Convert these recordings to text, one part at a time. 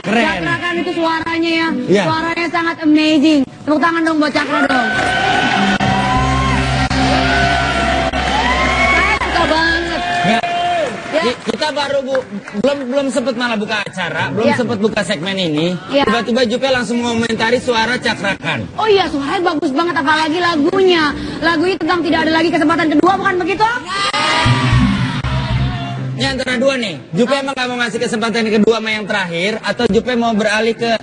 Keren. Cakrakan itu suaranya ya. Iya. Suaranya sangat amazing. Tepuk tangan dong buat Cakra dong. Saya suka banget. Ya. Ki- Kita baru bu, belum belum sempat malah buka acara, belum Ya. sempat buka segmen ini. Ya. Tiba-tiba Jupe langsung mengomentari suara cakrakan. Oh iya, suaranya bagus banget apalagi lagunya. Lagunya tentang tidak ada lagi kesempatan kedua bukan begitu? Ini antara dua nih. Jupe emang gak mau ngasih kesempatan yang kedua sama yang terakhir, atau Jupe mau beralih ke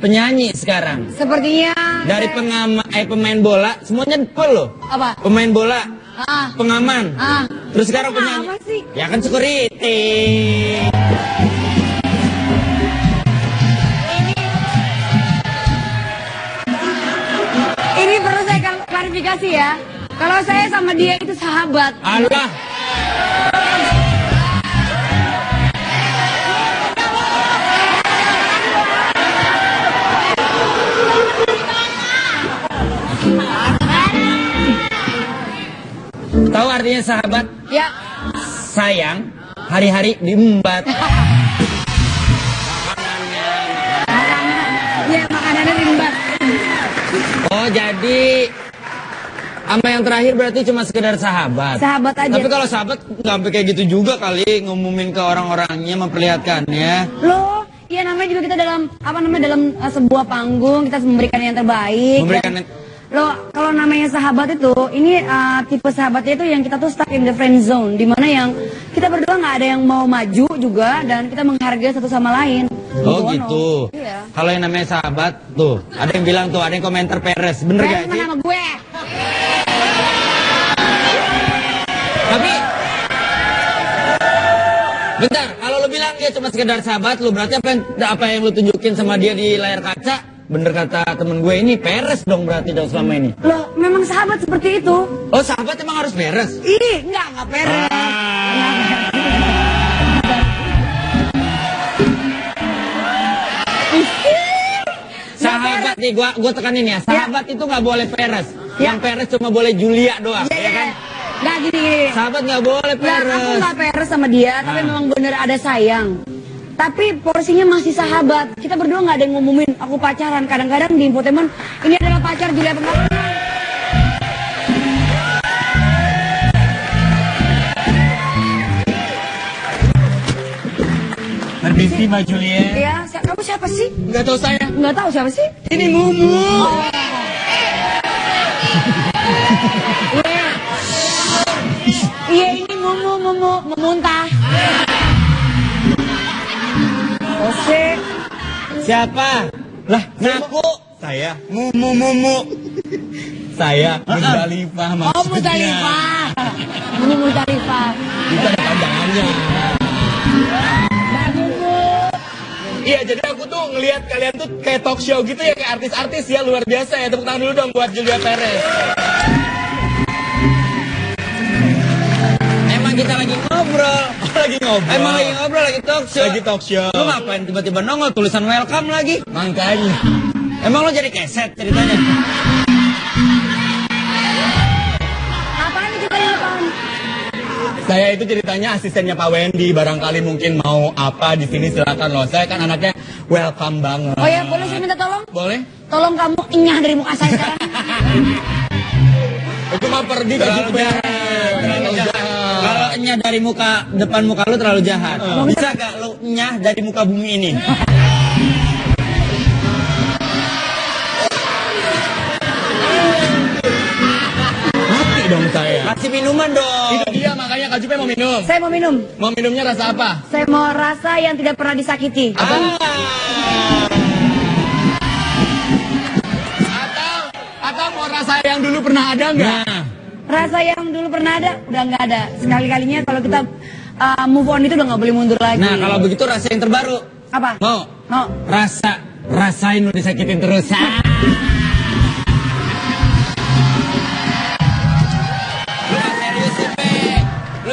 penyanyi sekarang? Sepertinya Dari pengama, eh pemain bola, semuanya full loh. apa? Pemain bola, Ah, pengaman, ah. terus sekarang Apa penyanyi. sih? Ya kan security. Ini perlu saya klarifikasi ya. Kalau saya sama dia itu sahabat. Allah. Tahu artinya sahabat? Ya, Sayang, hari-hari diembat. ya makanannya rimbat. Oh, jadi sama yang terakhir berarti cuma sekedar sahabat. Sahabat aja. Tapi kalau sahabat nggak sampai kayak gitu juga kali ngumumin ke orang-orangnya memperlihatkannya. Loh, iya namanya juga kita dalam apa namanya dalam uh, sebuah panggung kita memberikan yang terbaik. Memberikan Dan- yang- Loh, kalau namanya sahabat itu, ini uh, tipe sahabatnya itu yang kita tuh stuck in the friend zone, di mana yang kita berdua nggak ada yang mau maju juga dan kita menghargai satu sama lain. Oh Ono. gitu. Iya. Kalau yang namanya sahabat tuh, ada yang bilang tuh, ada yang komentar Peres, bener Kayak gak sih? sama gue. Tapi Bentar, kalau lu bilang dia cuma sekedar sahabat lu, berarti apa yang apa yang lu tunjukin sama dia di layar kaca? Bener kata temen gue ini Peres dong berarti dong selama ini. Loh, memang sahabat seperti itu. Oh sahabat emang harus beres? Ih, enggak, enggak peres. Ah. Sahabat nih, gua gua tekanin ya. Sahabat itu nggak boleh peres. Ya. Yang peres cuma boleh Julia doang, Iya, ya kan? Enggak gini, gini. Sahabat nggak boleh Enggak, aku peres. nggak peres sama dia, tapi Ah. memang bener ada sayang. Tapi porsinya masih sahabat. Kita berdua nggak ada yang ngumumin aku pacaran. Kadang-kadang di infotainment ini adalah pacar Julia Pengapungan. Permisi Mbak Julia. Ya, si- kamu siapa sih? Nggak tahu saya. Nggak tahu siapa sih? Ini Mumu. Iya ini mumu mumu memuntah. Oke. Siapa? Lah, ngaku. Saya mumu mumu. Saya Musdalifah Oh maksudnya. Mutalifah. Mumu Mutalifah. Itu ada panjangannya. Mumu. Iya, jadi aku tuh ngelihat kalian tuh kayak talk show gitu ya, kayak artis-artis ya luar biasa ya. Tepuk tangan dulu dong buat Julia Perez. Kita lagi ngobrol. lagi ngobrol. Emang lagi ngobrol, lagi talk show. Lagi talk show. Lu ngapain tiba-tiba nongol tulisan welcome lagi? Makanya. Emang lo jadi keset ceritanya? Apaan itu kalian apaan? Saya itu ceritanya asistennya Pak Wendy. Barangkali mungkin mau apa di sini silakan loh. Saya kan anaknya welcome banget. Oh ya boleh saya minta tolong? Boleh? Tolong kamu enyah dari muka saya sekarang. Itu mah pergi ke Terlalu jahat. Terlalu jahat. Nyah dari muka depan muka lu terlalu jahat. Bisa gak lu nyah dari muka bumi ini? Mati dong saya. Kasih minuman dong. Itu dia makanya Kak Jupe mau minum. saya mau minum. Mau minumnya rasa apa? Saya mau rasa yang tidak pernah disakiti. Ah. Atau atau mau rasa yang dulu pernah ada nggak? Nah, Rasa yang dulu pernah ada udah nggak ada. Sekali-kalinya kalau kita uh, move on itu udah nggak boleh mundur lagi. nah kalau begitu rasa yang terbaru. apa? Mau? Mau. Rasa, rasain lu disakitin terus. Ah.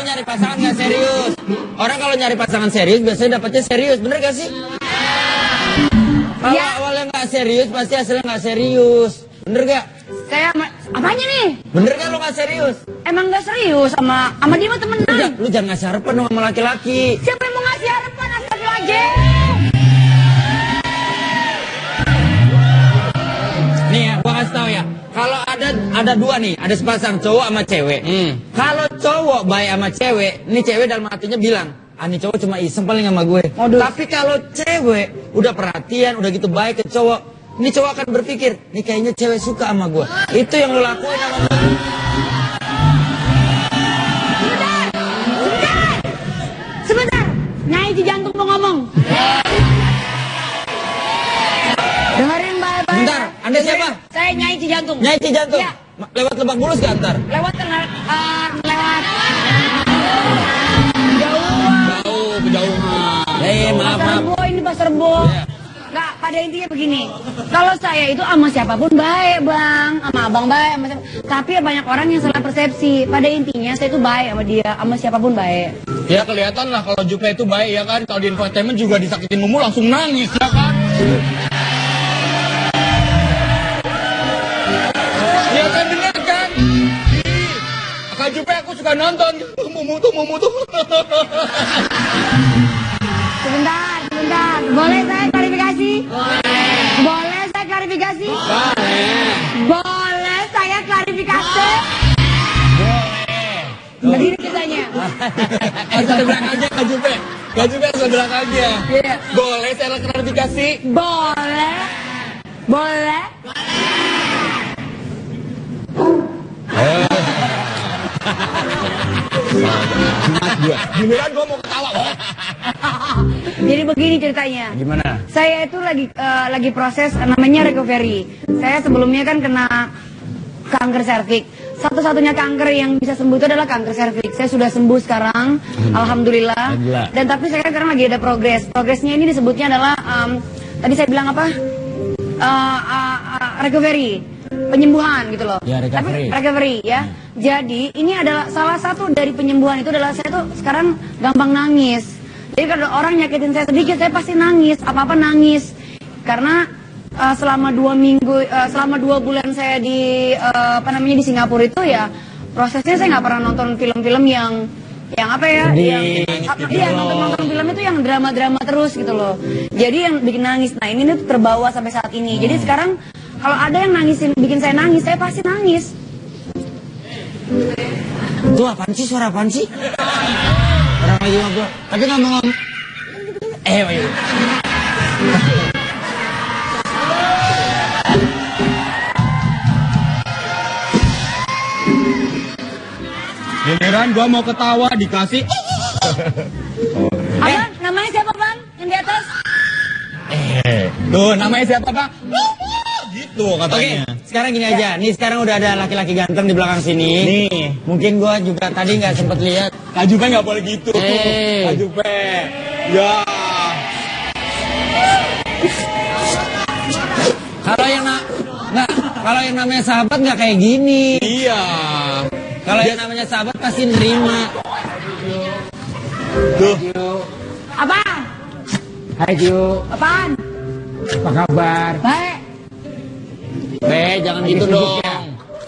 Nyari pasangan gak serius. Orang kalau nyari pasangan serius biasanya dapetnya serius, bener gak sih? Kalau Iya. awalnya nggak serius pasti hasilnya nggak serius. Bener gak? Saya Apanya nih? Bener kan lo gak serius? Emang gak serius sama sama dia mah temenan. Lu, lu jangan ngasih harapan dong sama laki-laki. Siapa yang mau ngasih harapan? Astagfirullahaladzim. Nih ya, gua kasih tau ya. Kalau ada ada dua nih, ada sepasang cowok sama cewek. Hmm. Kalau cowok baik sama cewek, nih cewek dalam hatinya bilang, ah, ani cowok cuma iseng paling sama gue. Aduh. Tapi kalau cewek udah perhatian, udah gitu baik ke cowok, ini cowok akan berpikir, nih kayaknya cewek suka sama gue. Itu yang lo lakuin sama gue. Sebentar, Nyai Ci Jantung mau ngomong. Dengerin baik-baik. Bentar, Anda siapa? Saya Nyai Ci Jantung. Nyai Cijantung, Iya. Ma- lewat Lebak Bulus gak ntar? Lewat tengah, eh, lewat. Jauh. Jauh, kejauhan. Eh, maaf, Pasar maaf. Rebo ini pasar Rebo. Iya. Nggak, pada intinya begini. Kalau saya itu sama siapa pun baik, Bang. Sama abang baik, sama siapa. Tapi banyak orang yang salah persepsi. Pada intinya saya itu baik sama dia, sama siapa pun baik. Ya kelihatan lah kalau Jupe itu baik ya kan. Kalau di infotainment juga disakitin Mumu langsung nangis ya kan. Ya kan bener kan? Kak Jupe aku suka nonton. Mumu tuh, Mumu tuh. Sebentar, sebentar. Boleh saya klarifikasi? Boleh. Boleh saya klarifikasi? Boleh. Boleh saya klarifikasi? Begini ceritanya. Ada belakangnya Kak Jupe. Kak Jupe belakangnya. Iya. Boleh saya klarifikasi? Boleh. Boleh. Semangat gua. Giliran gua mau ketawa. Jadi begini ceritanya. Gimana? Saya itu lagi eh, lagi proses namanya recovery. Saya sebelumnya kan kena kanker serviks. Satu-satunya kanker yang bisa sembuh itu adalah kanker serviks. Saya sudah sembuh sekarang, alhamdulillah. Alhamdulillah. Dan tapi saya sekarang lagi ada progres. Progresnya ini disebutnya adalah em, tadi saya bilang apa? Eh, eh, eh, recovery, penyembuhan gitu loh. Ya, recovery. Tapi recovery ya. Jadi ini adalah salah satu dari penyembuhan itu adalah saya tuh sekarang gampang nangis. Jadi kalau orang nyakitin saya sedikit saya pasti nangis, apa-apa nangis. Karena uh, selama dua minggu, uh, selama dua bulan saya di uh, apa namanya di Singapura itu ya prosesnya saya nggak pernah nonton film-film yang yang apa ya, Sedih, yang apa- gitu iya nonton-nonton film itu yang drama-drama terus gitu loh. Jadi yang bikin nangis. Nah ini tuh terbawa sampai saat ini. Jadi Hmm. sekarang kalau ada yang nangisin, bikin saya nangis, saya pasti nangis. Itu apaan sih? Suara apaan sih? Orang lagi ngobrol. Tapi ngomong-ngomong. Eh, ayo. Giliran gua mau ketawa dikasih. Abang, namanya siapa bang? Yang di atas? Eh, tuh namanya siapa Pak? Gitu Oke, katanya. sekarang gini aja. Nih sekarang udah ada laki-laki ganteng di belakang sini. Nih. Mungkin gua juga tadi nggak sempet lihat. Kak Jupe nggak boleh gitu. Eh. Kak Jupe. Ya. Kalau yang na nggak, kalau yang namanya sahabat nggak kayak gini. Iya. Kalau yang namanya sahabat pasti nerima. Tuh. Apa? Hai Ju, Apaan? apa kabar? Baik. Be, jangan Lagi gitu sibuk dong. ya?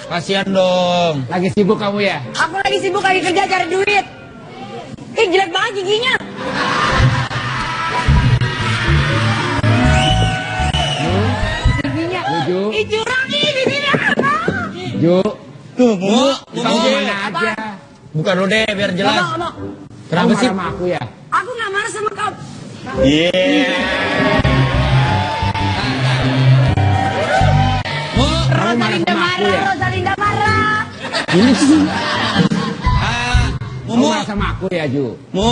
Kasihan dong. Lagi sibuk kamu ya? Aku lagi sibuk lagi kerja cari duit. Ih jelek banget giginya. Giginya. Ju, Ih curang nih giginya. Ju, Tuh, Mu, kamu Mu. mana aja? Buka dulu deh biar jelas. ngomong. Kenapa Kamu sih? marah sama aku ya? Aku nggak marah sama kamu. Iya. Mu, Rosalinda sama aku marah, ya? Rosalinda marah. ini sih. Kamu Mumu, marah sama aku ya Ju? Mu,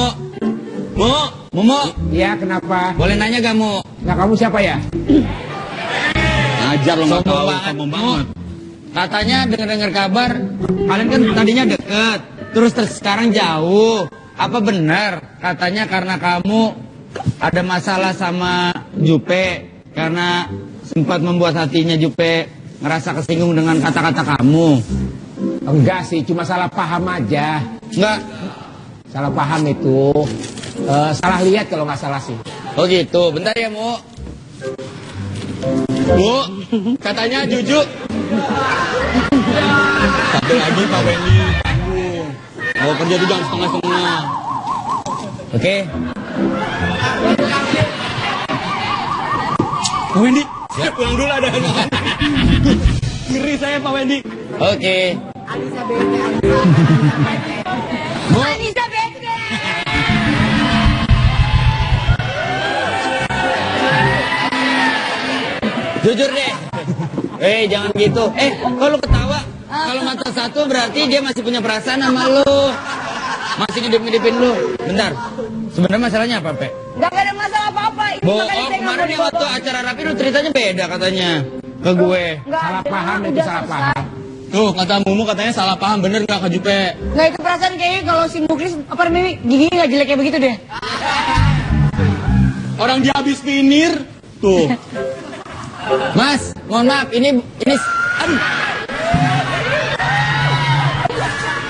Mu, Mumu. Iya kenapa? Boleh nanya gak Mu? Nah kamu siapa ya? Ajar lo nggak Sombong tahu, banget. Katanya dengar-dengar kabar, kalian kan tadinya deket, terus ter- sekarang jauh. Apa benar? Katanya karena kamu ada masalah sama Jupe, karena sempat membuat hatinya Jupe ngerasa kesinggung dengan kata-kata kamu. Enggak sih, cuma salah paham aja. Enggak? Salah paham itu. Eh, salah lihat kalau nggak salah sih. Oh gitu, bentar ya Mu. Bu, katanya Juju. Satu lagi Pak Wendy. Kalau kerja tuh jangan setengah-setengah. Oke. Pak Wendy, pulang dulu ada. Ngeri saya Pak Wendy. Oke. Anissa Betke. Jujur deh. Eh, jangan gitu. Eh, kalau ketawa, kalau mata satu berarti dia masih punya perasaan sama lu. Masih ngidip-ngidipin lu. Bentar. Sebenarnya masalahnya apa, Pe? Gak ada masalah apa-apa. Ini Bohong, kemarin nih waktu acara rapi lu ceritanya beda katanya. Ke gue. Salah paham itu salah paham. Tuh, kata Mumu katanya salah paham. Bener nggak Kak Jupe? Nggak itu perasaan kayaknya kalau si Muklis apa namanya gigi nggak jelek kayak begitu deh. Orang dia habis finir. Tuh. Mas, mohon maaf, ini ini aduh,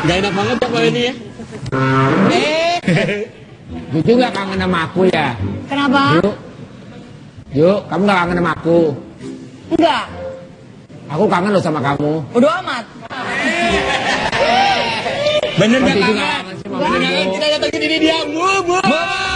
Gak enak banget ya Pak Wendy ya. eh Jujur gak kangen sama aku ya? Kenapa? Yuk. Yuk, kamu gak kangen sama aku. Enggak. Aku kangen loh sama kamu. Bodo amat. Bener nggak kangen? gak kangen Bener nggak kita datangin ini dia. Mu, mu.